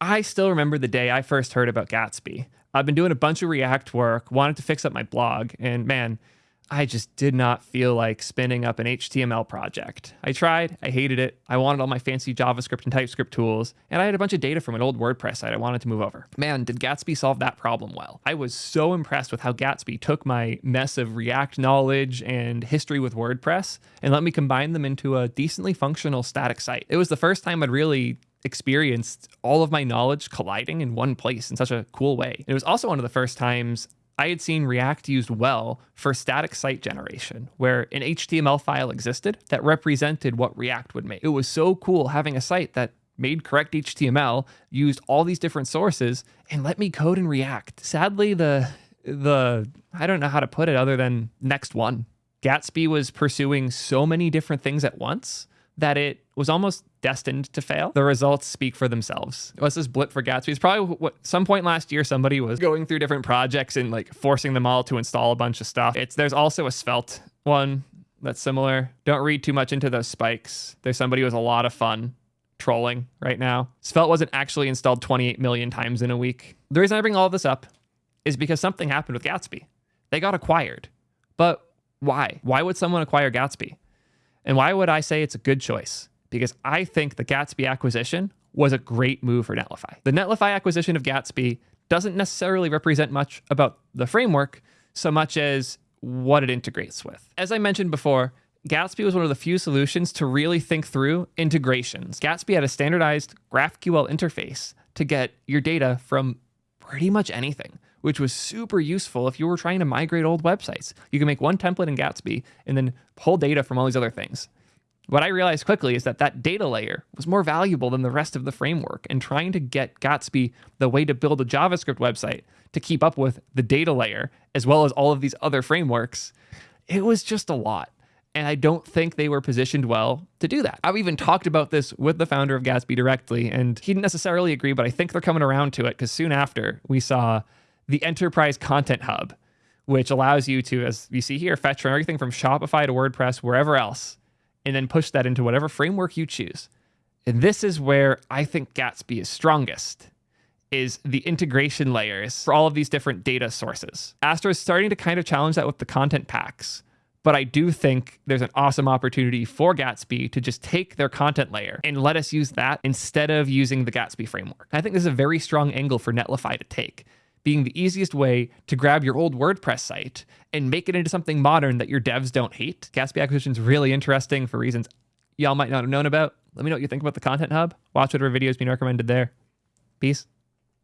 I still remember the day I first heard about Gatsby. I've been doing a bunch of React work, wanted to fix up my blog, and man, I just did not feel like spinning up an HTML project. I tried, I hated it. I wanted all my fancy JavaScript and TypeScript tools, and I had a bunch of data from an old WordPress site I wanted to move over. Man, did Gatsby solve that problem well. I was so impressed with how Gatsby took my mess of React knowledge and history with WordPress and let me combine them into a decently functional static site. It was the first time I'd really experienced all of my knowledge colliding in one place in such a cool way. It was also one of the first times I had seen React used well for static site generation, where an HTML file existed that represented what React would make. It was so cool having a site that made correct HTML, used all these different sources, and let me code in React. Sadly, the the I don't know how to put it other than next one. Gatsby was pursuing so many different things at once that it was almost destined to fail. The results speak for themselves. What's this blip for Gatsby? It's probably what some point last year somebody was going through different projects and like forcing them all to install a bunch of stuff. It's there's also a Svelte one that's similar. Don't read too much into those spikes. There's somebody who has a lot of fun trolling right now. Svelte wasn't actually installed 28 million times in a week. The reason I bring all of this up is because something happened with Gatsby. They got acquired. But why? Why would someone acquire Gatsby? And why would I say it's a good choice? Because I think the Gatsby acquisition was a great move for Netlify. The Netlify acquisition of Gatsby doesn't necessarily represent much about the framework so much as what it integrates with. As I mentioned before, Gatsby was one of the few solutions to really think through integrations. Gatsby had a standardized GraphQL interface to get your data from pretty much anything which was super useful if you were trying to migrate old websites. You can make one template in Gatsby and then pull data from all these other things. What I realized quickly is that that data layer was more valuable than the rest of the framework, and trying to get Gatsby the way to build a JavaScript website to keep up with the data layer as well as all of these other frameworks, it was just a lot. And I don't think they were positioned well to do that. I've even talked about this with the founder of Gatsby directly, and he didn't necessarily agree, but I think they're coming around to it because soon after we saw the Enterprise Content Hub, which allows you to, as you see here, fetch from everything from Shopify to WordPress, wherever else, and then push that into whatever framework you choose. And this is where I think Gatsby is strongest is the integration layers for all of these different data sources. Astro is starting to kind of challenge that with the content packs, but I do think there's an awesome opportunity for Gatsby to just take their content layer and let us use that instead of using the Gatsby framework. I think this is a very strong angle for Netlify to take being the easiest way to grab your old WordPress site and make it into something modern that your devs don't hate. Gatsby acquisition is really interesting for reasons y'all might not have known about. Let me know what you think about the Content Hub. Watch whatever videos being recommended there. Peace.